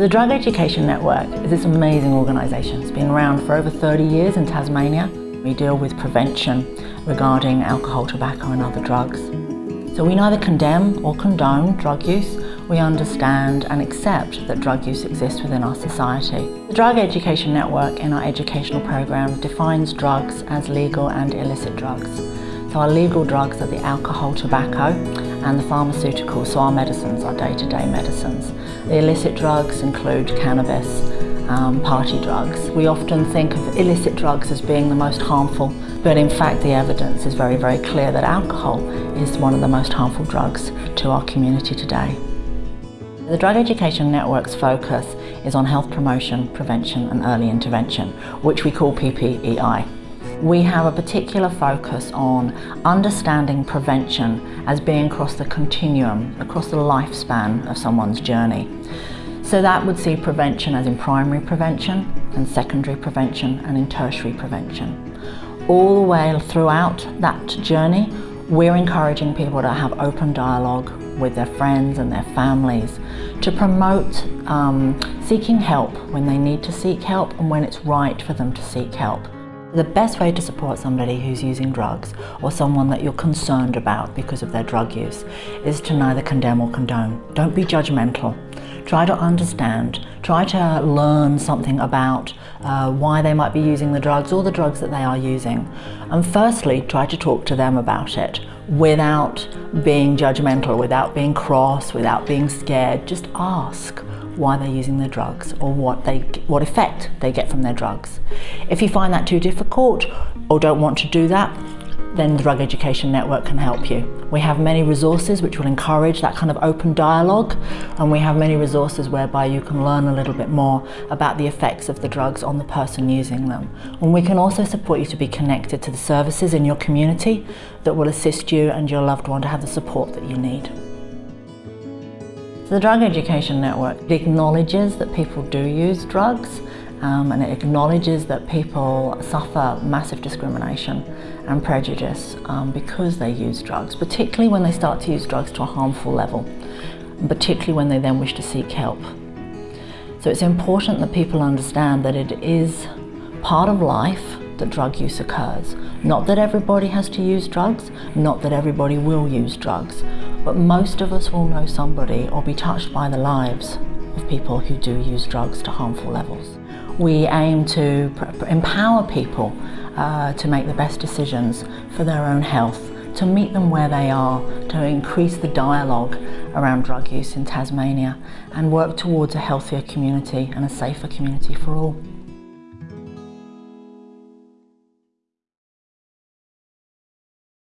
The Drug Education Network is this amazing organisation. It's been around for over 30 years in Tasmania. We deal with prevention regarding alcohol, tobacco and other drugs. So we neither condemn or condone drug use. We understand and accept that drug use exists within our society. The Drug Education Network in our educational program defines drugs as legal and illicit drugs. So our legal drugs are the alcohol, tobacco and the pharmaceuticals, so our medicines, our day-to-day -day medicines. The illicit drugs include cannabis, um, party drugs. We often think of illicit drugs as being the most harmful, but in fact the evidence is very, very clear that alcohol is one of the most harmful drugs to our community today. The Drug Education Network's focus is on health promotion, prevention and early intervention, which we call PPEI. We have a particular focus on understanding prevention as being across the continuum, across the lifespan of someone's journey. So that would see prevention as in primary prevention and secondary prevention and in tertiary prevention. All the way throughout that journey, we're encouraging people to have open dialogue with their friends and their families to promote um, seeking help when they need to seek help and when it's right for them to seek help. The best way to support somebody who's using drugs or someone that you're concerned about because of their drug use is to neither condemn or condone. Don't be judgmental. Try to understand, try to learn something about uh, why they might be using the drugs or the drugs that they are using. And firstly, try to talk to them about it without being judgmental, without being cross, without being scared. Just ask why they're using their drugs or what, they, what effect they get from their drugs. If you find that too difficult or don't want to do that, then the Drug Education Network can help you. We have many resources which will encourage that kind of open dialogue and we have many resources whereby you can learn a little bit more about the effects of the drugs on the person using them. And we can also support you to be connected to the services in your community that will assist you and your loved one to have the support that you need. The Drug Education Network acknowledges that people do use drugs um, and it acknowledges that people suffer massive discrimination and prejudice um, because they use drugs, particularly when they start to use drugs to a harmful level, particularly when they then wish to seek help. So it's important that people understand that it is part of life that drug use occurs. Not that everybody has to use drugs, not that everybody will use drugs, but most of us will know somebody or be touched by the lives of people who do use drugs to harmful levels. We aim to empower people uh, to make the best decisions for their own health, to meet them where they are, to increase the dialogue around drug use in Tasmania and work towards a healthier community and a safer community for all.